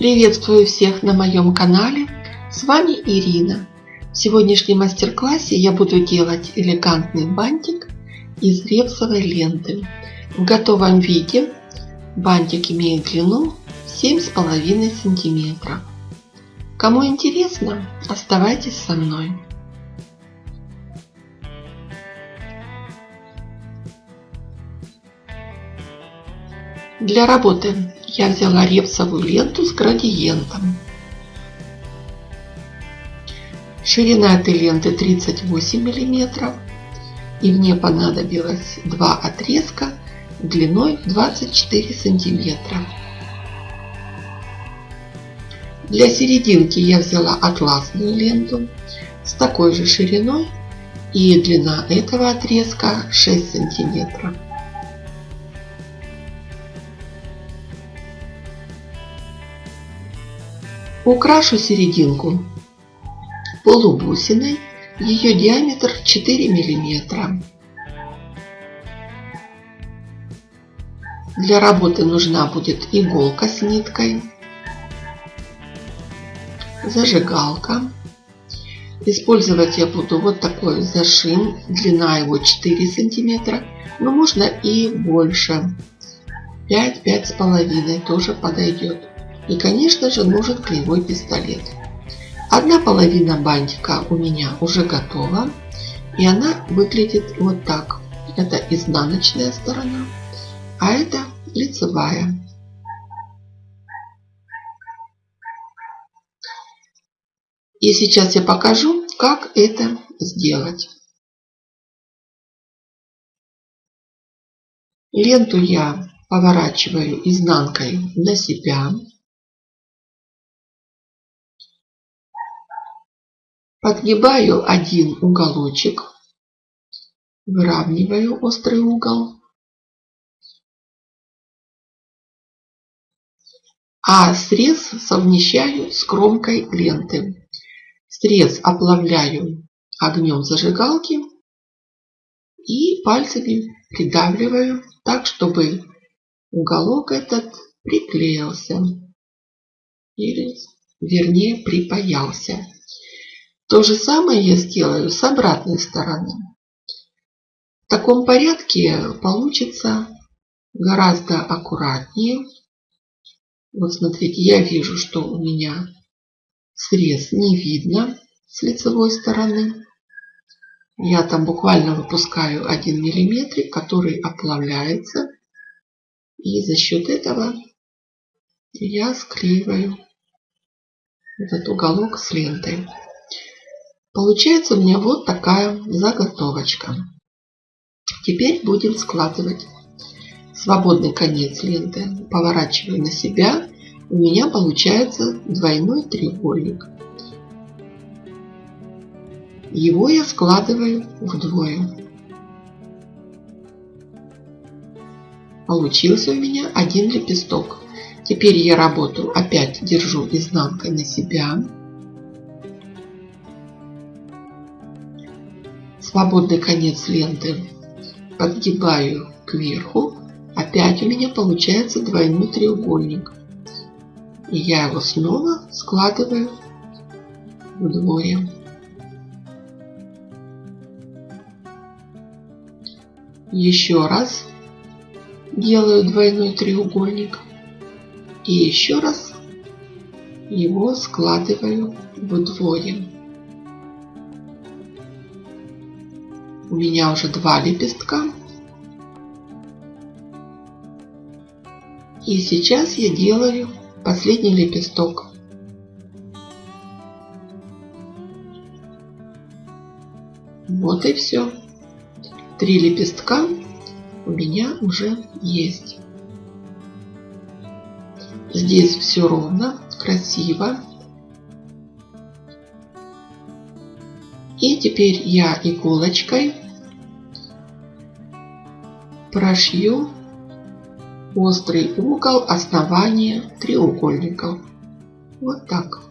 Приветствую всех на моем канале. С вами Ирина. В сегодняшнем мастер-классе я буду делать элегантный бантик из репсовой ленты. В готовом виде бантик имеет длину 7,5 сантиметра. Кому интересно, оставайтесь со мной. Для работы я взяла репсовую ленту с градиентом. Ширина этой ленты 38 миллиметров. И мне понадобилось два отрезка длиной 24 сантиметра. Для серединки я взяла атласную ленту с такой же шириной и длина этого отрезка 6 сантиметров. Украшу серединку полубусиной, ее диаметр 4 миллиметра. Для работы нужна будет иголка с ниткой, зажигалка. Использовать я буду вот такой зашим, длина его 4 сантиметра, но можно и больше. 5-5,5 тоже подойдет. И, конечно же, нужен клеевой пистолет. Одна половина бантика у меня уже готова. И она выглядит вот так. Это изнаночная сторона, а это лицевая. И сейчас я покажу, как это сделать. Ленту я поворачиваю изнанкой на себя. Подгибаю один уголочек, выравниваю острый угол. А срез совмещаю с кромкой ленты. Срез оплавляю огнем зажигалки и пальцами придавливаю так, чтобы уголок этот приклеился или вернее припаялся. То же самое я сделаю с обратной стороны. В таком порядке получится гораздо аккуратнее. Вот смотрите, я вижу, что у меня срез не видно с лицевой стороны. Я там буквально выпускаю один миллиметрик, который оплавляется. И за счет этого я склеиваю этот уголок с лентой. Получается у меня вот такая заготовочка. Теперь будем складывать свободный конец ленты. Поворачиваю на себя. У меня получается двойной треугольник. Его я складываю вдвое. Получился у меня один лепесток. Теперь я работаю, опять держу изнанкой на себя. Свободный конец ленты подгибаю кверху. Опять у меня получается двойной треугольник. И я его снова складываю вдвое. Еще раз делаю двойной треугольник. И еще раз его складываю вдвое. У меня уже два лепестка. И сейчас я делаю последний лепесток. Вот и все. Три лепестка у меня уже есть. Здесь все ровно, красиво. И теперь я иголочкой прошью острый угол основания треугольников. Вот так.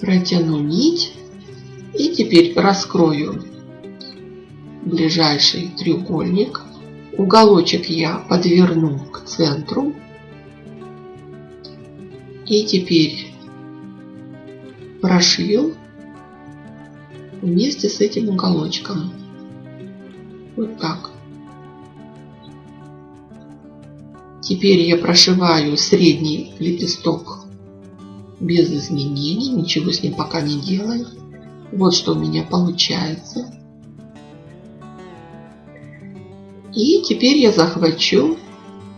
Протяну нить и теперь раскрою ближайший треугольник Уголочек я подверну к центру. И теперь прошью вместе с этим уголочком. Вот так. Теперь я прошиваю средний лепесток без изменений, ничего с ним пока не делаю. Вот что у меня получается. И теперь я захвачу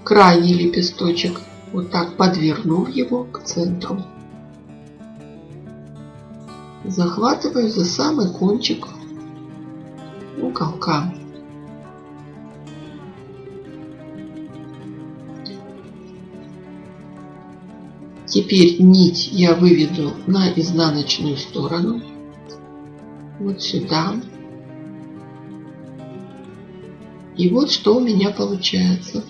крайний лепесточек, вот так подвернув его к центру. Захватываю за самый кончик уголка. Теперь нить я выведу на изнаночную сторону. Вот сюда. И вот что у меня получается.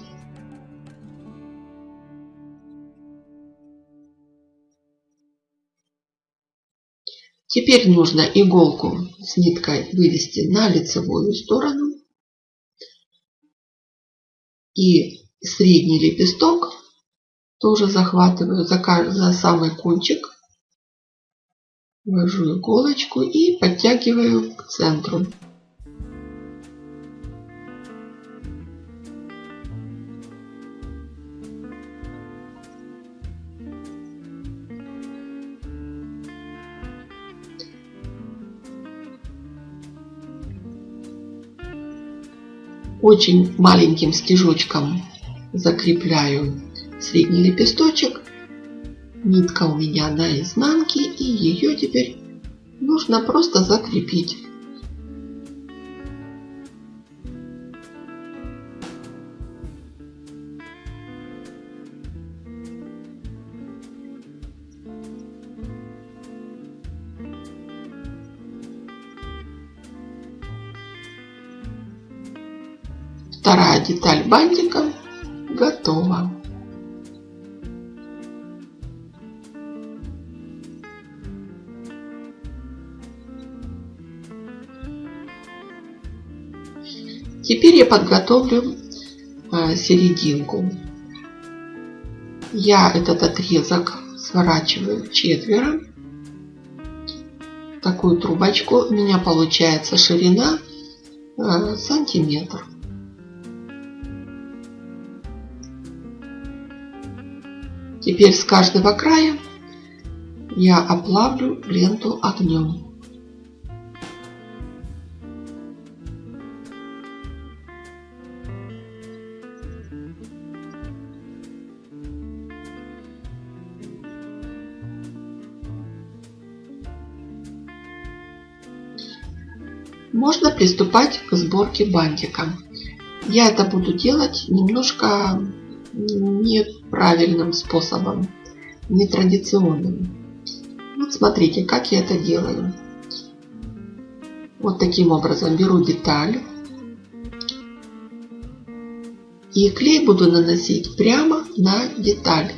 Теперь нужно иголку с ниткой вывести на лицевую сторону. И средний лепесток тоже захватываю за, за самый кончик. Ввожу иголочку и подтягиваю к центру. Очень маленьким стежочком закрепляю средний лепесточек. Нитка у меня на изнанке и ее теперь нужно просто закрепить. Вторая деталь бантика готова. Теперь я подготовлю а, серединку. Я этот отрезок сворачиваю четверо. Такую трубочку. У меня получается ширина а, сантиметр. Теперь с каждого края я оплавлю ленту огнем. можно приступать к сборке бантика. Я это буду делать немножко неправильным способом, нетрадиционным. Вот смотрите, как я это делаю. Вот таким образом беру деталь. И клей буду наносить прямо на деталь.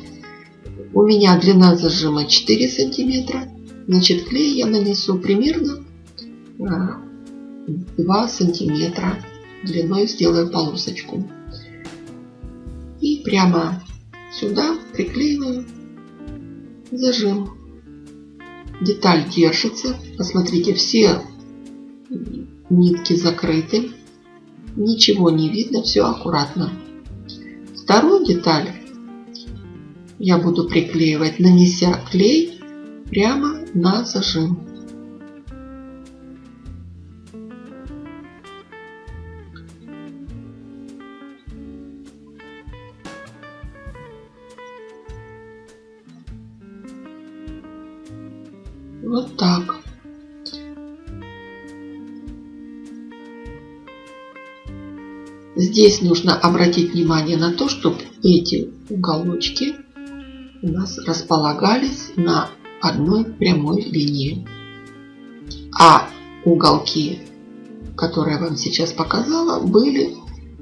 У меня длина зажима 4 сантиметра. Значит, клей я нанесу примерно а, 2 сантиметра длиной сделаю полосочку. Прямо сюда приклеиваю зажим. Деталь держится. Посмотрите, все нитки закрыты. Ничего не видно, все аккуратно. Вторую деталь я буду приклеивать, нанеся клей прямо на зажим. Здесь нужно обратить внимание на то, чтобы эти уголочки у нас располагались на одной прямой линии. А уголки, которые я вам сейчас показала, были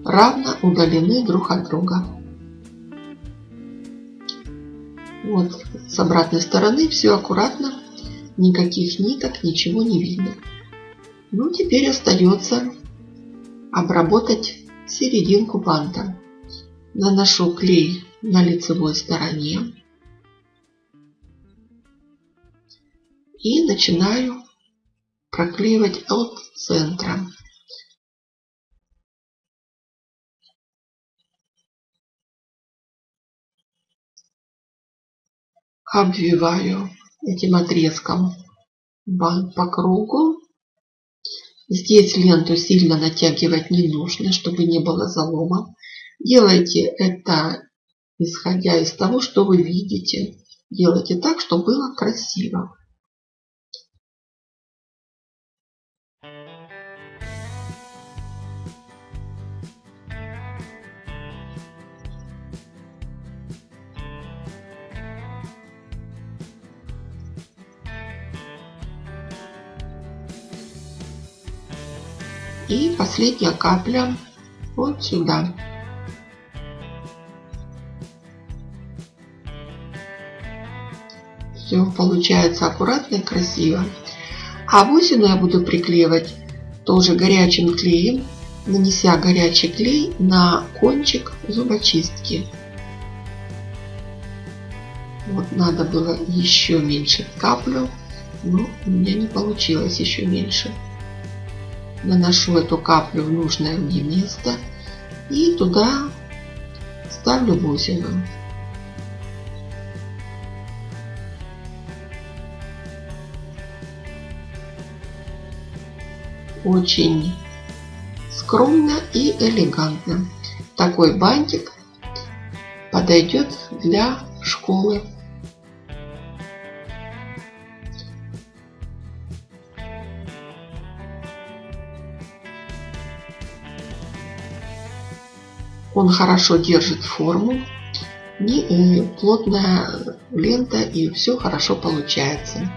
равно удалены друг от друга. Вот с обратной стороны все аккуратно Никаких ниток, ничего не видно. Ну, теперь остается обработать серединку банта. Наношу клей на лицевой стороне. И начинаю проклеивать от центра. Обвиваю этим отрезком бант по кругу. Здесь ленту сильно натягивать не нужно, чтобы не было залома. Делайте это исходя из того, что вы видите. Делайте так, чтобы было красиво. Последняя капля вот сюда. Все получается аккуратно и красиво. А бусину я буду приклеивать тоже горячим клеем, нанеся горячий клей на кончик зубочистки. Вот надо было еще меньше каплю, но у меня не получилось еще меньше наношу эту каплю в нужное мне место и туда ставлю бусину. Очень скромно и элегантно. Такой бантик подойдет для школы. Он хорошо держит форму, не плотная лента и все хорошо получается.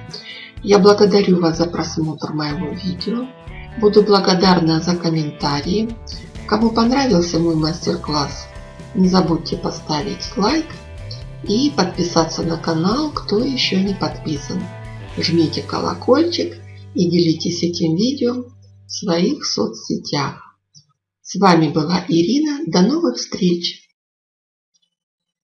Я благодарю вас за просмотр моего видео. Буду благодарна за комментарии. Кому понравился мой мастер-класс, не забудьте поставить лайк и подписаться на канал, кто еще не подписан. Жмите колокольчик и делитесь этим видео в своих соцсетях. С вами была Ирина. До новых встреч!